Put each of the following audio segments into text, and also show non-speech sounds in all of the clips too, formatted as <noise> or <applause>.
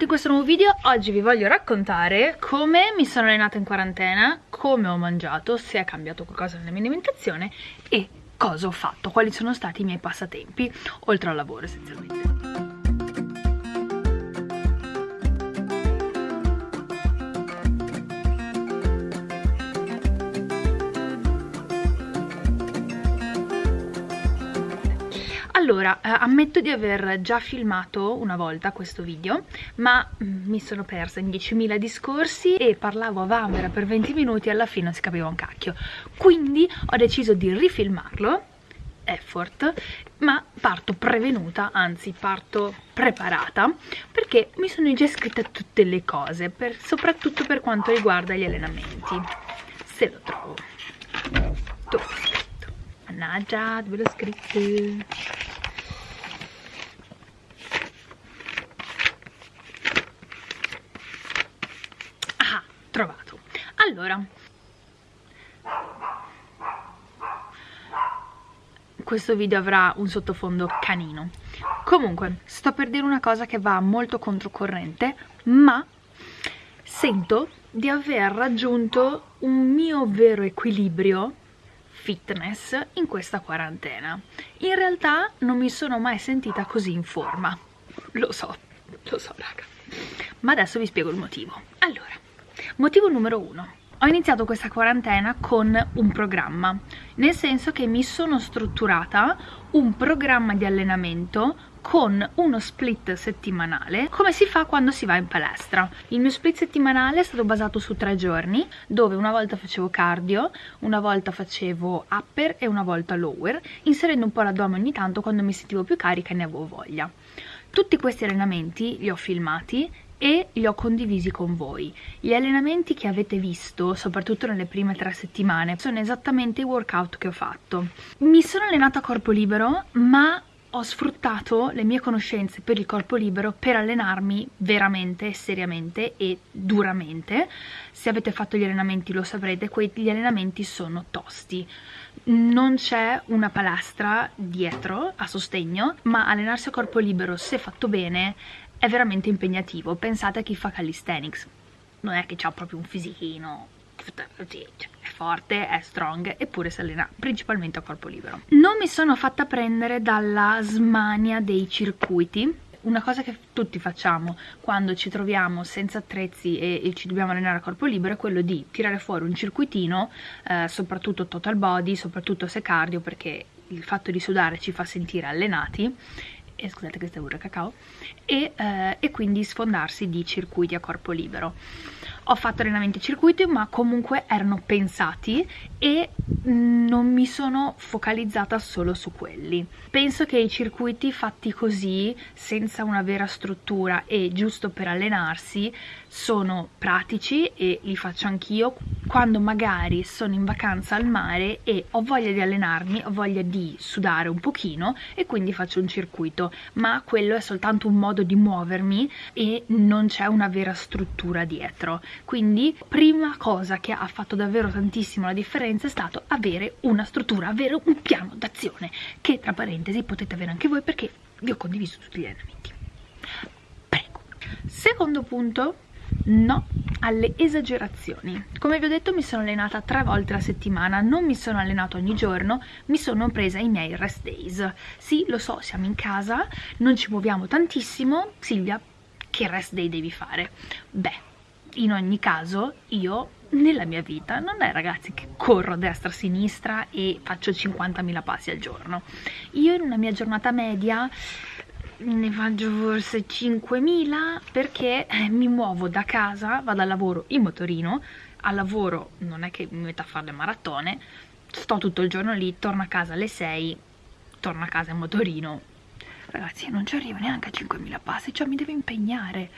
benvenuti in questo nuovo video, oggi vi voglio raccontare come mi sono allenata in quarantena, come ho mangiato, se è cambiato qualcosa nella mia alimentazione e cosa ho fatto, quali sono stati i miei passatempi, oltre al lavoro essenzialmente. Allora, eh, ammetto di aver già filmato una volta questo video, ma mm, mi sono persa in 10.000 discorsi e parlavo a vanvera per 20 minuti e alla fine non si capiva un cacchio. Quindi ho deciso di rifilmarlo, effort, ma parto prevenuta, anzi parto preparata, perché mi sono già scritte tutte le cose, per, soprattutto per quanto riguarda gli allenamenti. Se lo trovo. Dove? Mannaggia, dove l'ho scritto? Allora. Questo video avrà un sottofondo canino. Comunque sto per dire una cosa che va molto controcorrente ma sento di aver raggiunto un mio vero equilibrio fitness in questa quarantena. In realtà non mi sono mai sentita così in forma. Lo so, lo so raga. Ma adesso vi spiego il motivo. Allora Motivo numero uno. Ho iniziato questa quarantena con un programma, nel senso che mi sono strutturata un programma di allenamento con uno split settimanale come si fa quando si va in palestra. Il mio split settimanale è stato basato su tre giorni dove una volta facevo cardio una volta facevo upper e una volta lower inserendo un po' l'addome ogni tanto quando mi sentivo più carica e ne avevo voglia. Tutti questi allenamenti li ho filmati e li ho condivisi con voi. Gli allenamenti che avete visto, soprattutto nelle prime tre settimane, sono esattamente i workout che ho fatto. Mi sono allenata a corpo libero, ma ho sfruttato le mie conoscenze per il corpo libero per allenarmi veramente, seriamente e duramente. Se avete fatto gli allenamenti lo saprete, quegli allenamenti sono tosti. Non c'è una palestra dietro a sostegno, ma allenarsi a corpo libero, se fatto bene, è veramente impegnativo. Pensate a chi fa calisthenics, non è che ha proprio un fisichino, è forte, è strong, eppure si allena principalmente a corpo libero. Non mi sono fatta prendere dalla smania dei circuiti, una cosa che tutti facciamo quando ci troviamo senza attrezzi e, e, ci dobbiamo allenare a corpo libero è quello di tirare fuori un circuitino, eh, soprattutto total body, soprattutto se cardio, perché il fatto di sudare ci fa sentire allenati e scusate questa è pure cacao e, eh, e quindi sfondarsi di circuiti a corpo libero ho fatto allenamenti circuiti ma comunque erano pensati e non mi sono focalizzata solo su quelli. Penso che i circuiti fatti così senza una vera struttura e giusto per allenarsi sono pratici e li faccio anch'io quando magari sono in vacanza al mare e ho voglia di allenarmi, ho voglia di sudare un pochino e quindi faccio un circuito. Ma quello è soltanto un modo di muovermi e non c'è una vera struttura dietro quindi prima cosa che ha fatto davvero tantissimo la differenza è stato avere una struttura, avere un piano d'azione che tra parentesi potete avere anche voi perché vi ho condiviso tutti gli allenamenti prego. Secondo punto no alle esagerazioni. Come vi ho detto mi sono allenata tre volte la settimana non mi sono allenata ogni giorno mi sono presa i miei rest days. Sì lo so siamo in casa non ci muoviamo tantissimo. Silvia che rest day devi fare? Beh in ogni caso io nella mia vita non è ragazzi che corro a destra a sinistra e faccio 50.000 passi al giorno. Io in una mia giornata media ne faccio forse 5.000 perché eh, mi muovo da casa, vado al lavoro in motorino al lavoro non è che mi metto a fare le maratone sto tutto il giorno lì, torno a casa alle 6 torno a casa in motorino. Ragazzi non ci arrivo neanche a 5.000 passi cioè mi devo impegnare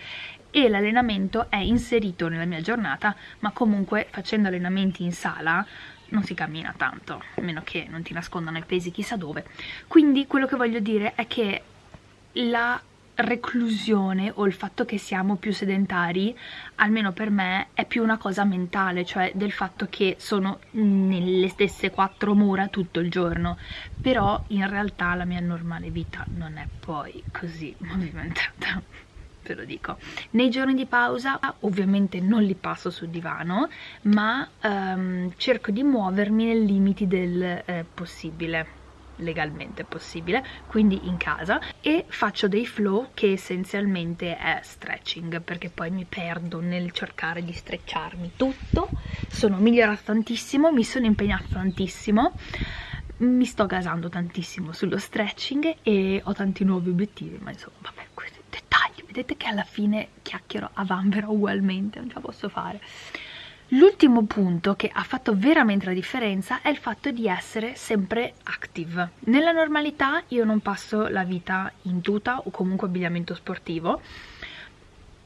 e l'allenamento è inserito nella mia giornata ma comunque facendo allenamenti in sala non si cammina tanto a meno che non ti nascondano i pesi chissà dove quindi quello che voglio dire è che la reclusione o il fatto che siamo più sedentari, almeno per me, è più una cosa mentale, cioè del fatto che sono nelle stesse quattro mura tutto il giorno, però in realtà la mia normale vita non è poi così <laughs> movimentata. Ve lo dico. Nei giorni di pausa ovviamente non li passo sul divano ma um, cerco di muovermi nei limiti del eh, possibile legalmente possibile, quindi in casa e faccio dei flow che essenzialmente è stretching perché poi mi perdo nel cercare di strecciarmi tutto, sono migliorata tantissimo, mi sono impegnata tantissimo mi sto gasando tantissimo sullo stretching e ho tanti nuovi obiettivi ma insomma. vabbè vedete che alla fine chiacchiero a vanvera ugualmente non ce la posso fare L'ultimo punto che ha fatto veramente la differenza è il fatto di essere sempre active. Nella normalità io non passo la vita in tuta o comunque abbigliamento sportivo,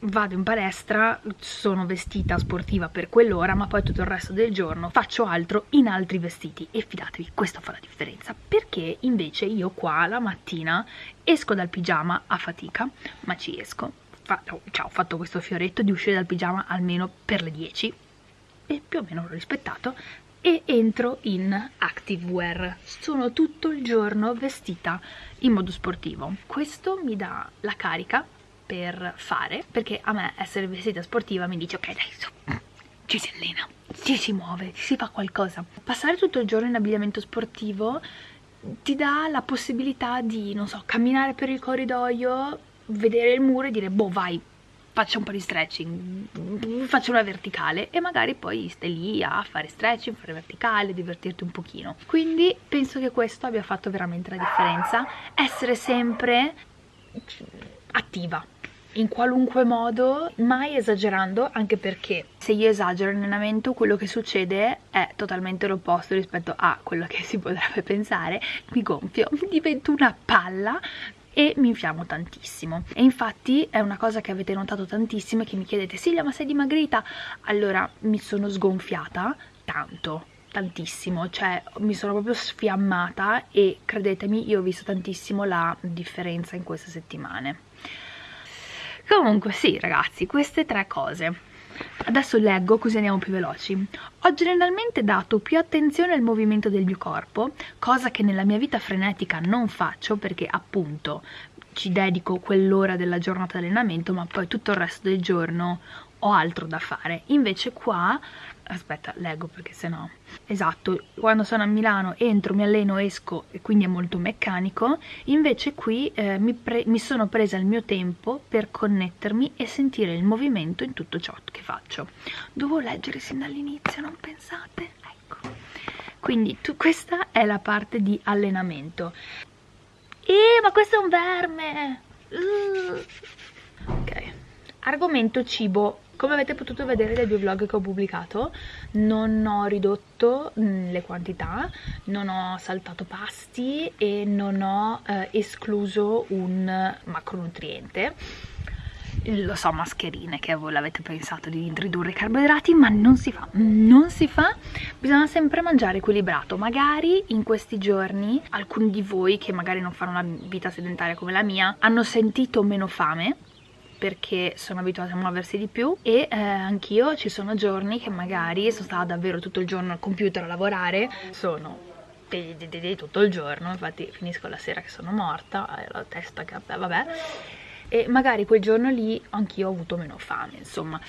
vado in palestra, sono vestita sportiva per quell'ora, ma poi tutto il resto del giorno faccio altro in altri vestiti. E fidatevi, questo fa la differenza, perché invece io qua la mattina esco dal pigiama a fatica, ma ci esco, Fa cioè, ho fatto questo fioretto di uscire dal pigiama almeno per le 10 e più o meno l'ho rispettato. E entro in activewear. Sono tutto il giorno vestita in modo sportivo. Questo mi dà la carica per fare perché a me essere vestita sportiva mi dice ok dai su, ci si allena ci si muove, ci si fa qualcosa. Passare tutto il giorno in abbigliamento sportivo ti dà la possibilità di, non so, camminare per il corridoio vedere il muro e dire boh vai faccio un po' di stretching, faccio una verticale. E magari poi stai lì a fare stretching, fare verticale, divertirti un pochino. Quindi penso che questo abbia fatto veramente la differenza, essere sempre attiva in qualunque modo, mai esagerando, anche perché se io esagero in allenamento quello che succede è totalmente l'opposto rispetto a quello che si potrebbe pensare, mi gonfio, divento una palla e mi infiammo tantissimo. E infatti è una cosa che avete notato tantissimo che mi chiedete Silvia ma sei dimagrita? Allora mi sono sgonfiata tanto tantissimo, cioè mi sono proprio sfiammata e credetemi io ho visto tantissimo la differenza in queste settimane comunque sì ragazzi queste tre cose Adesso leggo così andiamo più veloci. Ho generalmente dato più attenzione al movimento del mio corpo, cosa che nella mia vita frenetica non faccio perché appunto ci dedico quell'ora della giornata di allenamento ma poi tutto il resto del giorno ho altro da fare. Invece qua aspetta leggo perché sennò esatto quando sono a Milano entro mi alleno esco e quindi è molto meccanico. Invece qui eh, mi, mi, sono presa il mio tempo per connettermi e sentire il movimento in tutto ciò che faccio. Dovevo leggere sin dall'inizio non pensate? Ecco. Quindi tu, questa è la parte di allenamento. Eh ma questo è un verme! Uh. ok. Argomento cibo come avete potuto vedere dai due vlog che ho pubblicato non ho ridotto mm, le quantità, non ho saltato pasti e non ho eh, escluso un macronutriente lo so mascherine che voi l'avete pensato di ridurre i carboidrati ma non si fa, non si fa. Bisogna sempre mangiare equilibrato. Magari in questi giorni alcuni di voi che magari non fanno una vita sedentaria come la mia hanno sentito meno fame perché sono abituata a muoversi di più e eh, anch'io ci sono giorni che magari sono stata davvero tutto il giorno al computer a lavorare sono tutto il giorno infatti finisco la sera che sono morta la testa che vabbè e magari quel giorno lì anch'io ho avuto meno fame insomma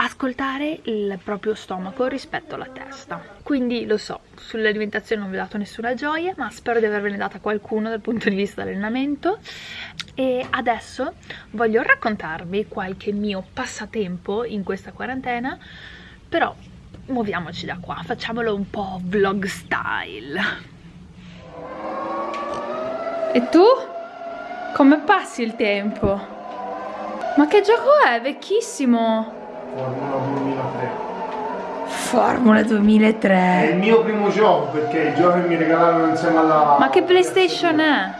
ascoltare il proprio stomaco rispetto alla testa quindi lo so sull'alimentazione non vi ho dato nessuna gioia ma spero di avervene data qualcuno dal punto di vista dell'allenamento e adesso voglio raccontarvi qualche mio passatempo in questa quarantena però muoviamoci da qua facciamolo un po' vlog style e tu? come passi il tempo? ma che gioco è? vecchissimo Formula 2003. Formula 2003. È il mio primo gioco perché il gioco che mi regalarono insieme alla... Ma che PlayStation è?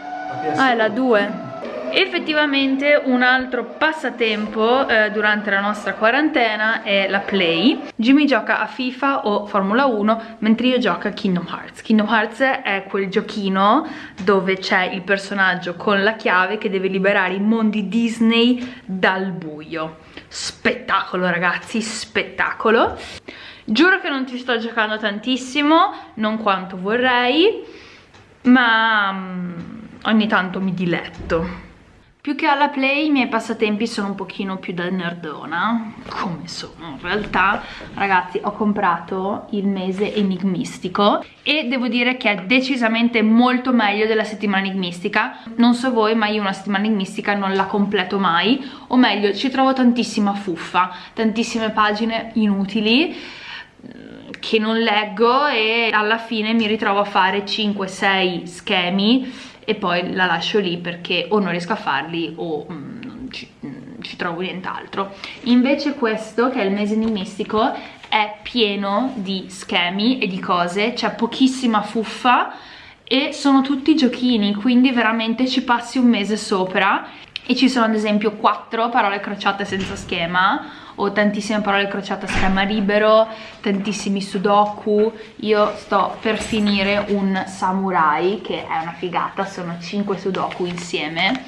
Ah, è la 2 effettivamente un altro passatempo eh, durante la nostra quarantena è la Play Jimmy gioca a FIFA o Formula 1 mentre io gioco a Kingdom Hearts Kingdom Hearts è quel giochino dove c'è il personaggio con la chiave che deve liberare i mondi Disney dal buio spettacolo ragazzi spettacolo. Giuro che non ti sto giocando tantissimo non quanto vorrei ma um, ogni tanto mi diletto più che alla play i miei passatempi sono un pochino più da nerdona come sono in realtà. Ragazzi ho comprato il mese enigmistico e devo dire che è decisamente molto meglio della settimana enigmistica. Non so voi ma io una settimana enigmistica non la completo mai o meglio ci trovo tantissima fuffa tantissime pagine inutili mm, che non leggo e alla fine mi ritrovo a fare 5-6 schemi e poi la lascio lì perché o non riesco a farli o mm, non ci, mm, ci trovo nient'altro. Invece questo che è il mese enigmistico è pieno di schemi e di cose c'è pochissima fuffa e sono tutti giochini quindi veramente ci passi un mese sopra e ci sono ad esempio quattro parole crociate senza schema ho tantissime parole crociate a schema libero, tantissimi sudoku, io sto per finire un samurai che è una figata, sono 5 sudoku insieme,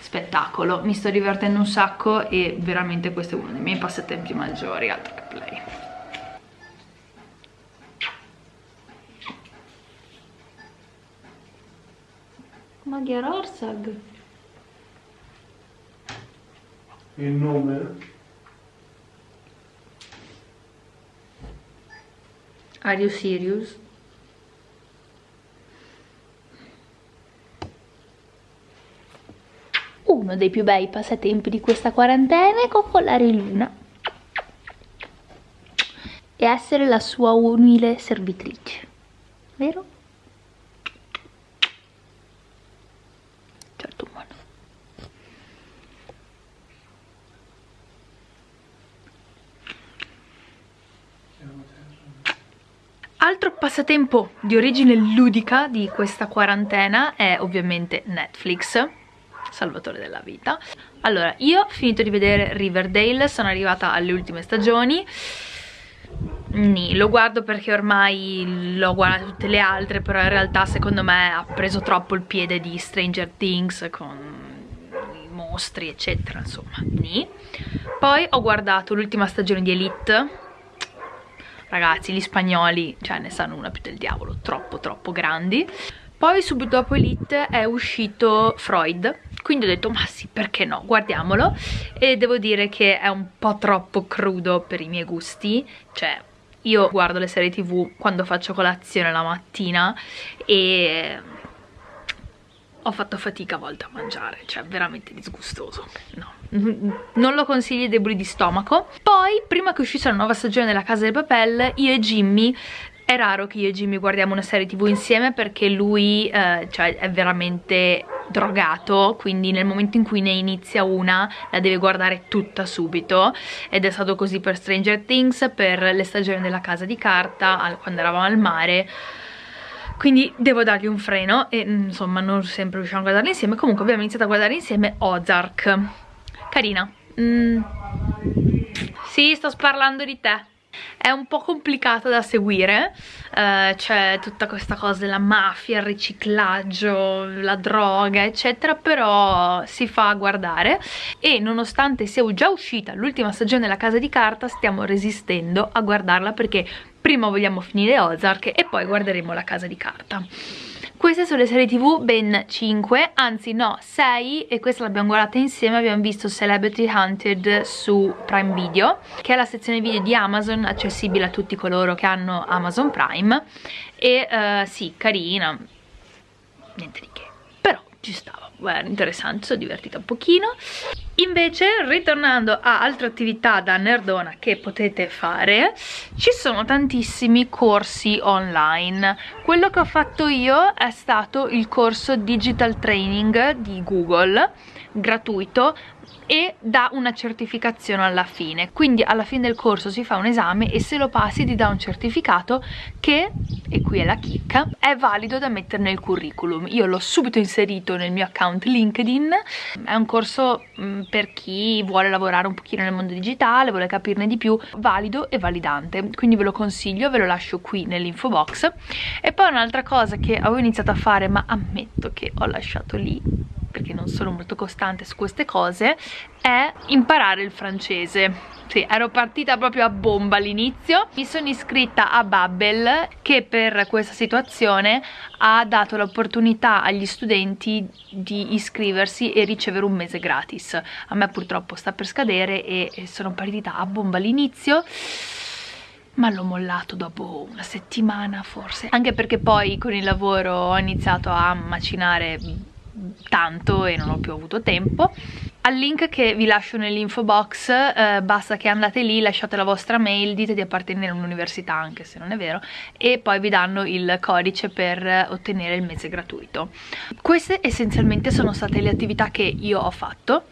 spettacolo, mi sto divertendo un sacco e veramente questo è uno dei miei passatempi maggiori, altro che play. Magyar Orsag. Il nome? Are you serious? Uno dei più bei passatempi di questa quarantena è coccolare Luna e essere la sua umile servitrice, vero? Altro passatempo di origine ludica di questa quarantena è ovviamente Netflix, salvatore della vita. Allora, io ho finito di vedere Riverdale, sono arrivata alle ultime stagioni, Nì, lo guardo perché ormai l'ho guardato tutte le altre, però in realtà secondo me ha preso troppo il piede di Stranger Things con i mostri eccetera, insomma, nì. Poi ho guardato l'ultima stagione di Elite, ragazzi gli spagnoli cioè ne sanno una più del diavolo troppo troppo grandi. Poi subito dopo Elite è uscito Freud. Quindi ho detto ma sì perché no? Guardiamolo. E devo dire che è un po' troppo crudo per i miei gusti. Cioè io guardo le serie tv quando faccio colazione la mattina e ho fatto fatica a volte a mangiare, cioè veramente disgustoso, no, <laughs> non lo consiglio ai deboli di stomaco. Poi, prima che uscisse la nuova stagione della Casa del Papel, io e Jimmy è raro che io e Jimmy guardiamo una serie tv insieme perché lui eh, cioè, è veramente drogato quindi nel momento in cui ne inizia una la deve guardare tutta subito ed è stato così per Stranger Things, per le stagioni della casa di carta, quando eravamo al mare quindi devo dargli un freno e insomma non sempre riusciamo a guardarli insieme. Comunque abbiamo iniziato a guardare insieme Ozark. Carina. Mm. sì sto parlando di te è un po' complicato da seguire uh, c'è tutta questa cosa della mafia, il riciclaggio, la droga eccetera però si fa guardare e nonostante sia già uscita l'ultima stagione della Casa di Carta stiamo resistendo a guardarla perché prima vogliamo finire Ozark e poi guarderemo la casa di carta queste sono le serie tv, ben 5, anzi no, 6 e questa l'abbiamo guardata insieme, abbiamo visto Celebrity Hunted su Prime Video che è la sezione video di Amazon, accessibile a tutti coloro che hanno Amazon Prime. E uh, sì, carina, niente di che, però ci stava era interessante, sono divertita un pochino. Invece ritornando a altre attività da nerdona che potete fare ci sono tantissimi corsi online. Quello che ho fatto io è stato il corso digital training di google gratuito e dà una certificazione alla fine. Quindi alla fine del corso si fa un esame e se lo passi ti dà un certificato che, e qui è la chicca, è valido da mettere nel curriculum. Io l'ho subito inserito nel mio account LinkedIn. È un corso mm, per chi vuole lavorare un pochino nel mondo digitale vuole capirne di più, valido e validante. Quindi ve lo consiglio, ve lo lascio qui nell'info box. E poi un'altra cosa che avevo iniziato a fare ma ammetto che ho lasciato lì perché non sono molto costante su queste cose è imparare il francese. Sì, ero partita proprio a bomba all'inizio. Mi sono iscritta a Babbel che per questa situazione ha dato l'opportunità agli studenti di iscriversi e ricevere un mese gratis. A me purtroppo sta per scadere e sono partita a bomba all'inizio ma l'ho mollato dopo una settimana forse. Anche perché poi con il lavoro ho iniziato a macinare tanto e non ho più avuto tempo. Al link che vi lascio nell'info box eh, basta che andate lì, lasciate la vostra mail, dite di appartenere a un'università anche se non è vero e poi vi danno il codice per ottenere il mese gratuito. Queste essenzialmente sono state le attività che io ho fatto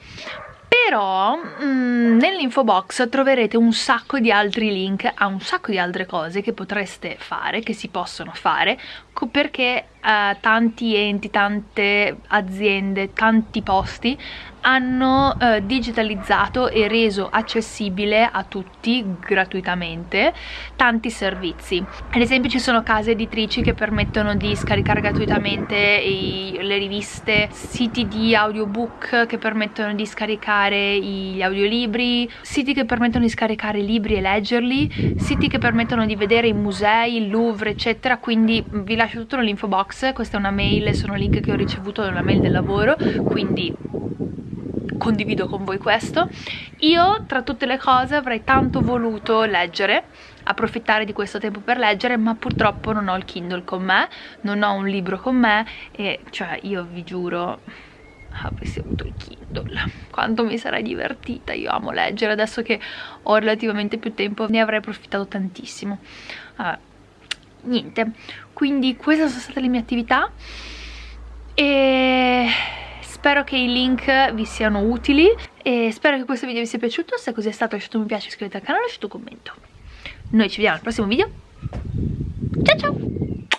però mm, nell'info box troverete un sacco di altri link a un sacco di altre cose che potreste fare, che si possono fare perché eh, tanti enti, tante aziende, tanti posti hanno eh, digitalizzato e reso accessibile a tutti gratuitamente tanti servizi. Ad esempio ci sono case editrici che permettono di scaricare gratuitamente i, le riviste siti di audiobook che permettono di scaricare gli audiolibri siti che permettono di scaricare libri e leggerli siti che permettono di vedere i musei, il Louvre eccetera. Quindi vi lascio tutto nell'info box. Questa è una mail, sono link che ho ricevuto nella mail del lavoro. Quindi condivido con voi questo. Io tra tutte le cose avrei tanto voluto leggere approfittare di questo tempo per leggere ma purtroppo non ho il Kindle con me non ho un libro con me e cioè io vi giuro avessi avuto il Kindle quanto mi sarei divertita. Io amo leggere adesso che ho relativamente più tempo ne avrei approfittato tantissimo. Vabbè, niente. Quindi queste sono state le mie attività e spero che i link vi siano utili e spero che questo video vi sia piaciuto. Se così è stato lasciate un mi piace, iscrivetevi al canale e lasciate un commento. Noi ci vediamo al prossimo video. Ciao ciao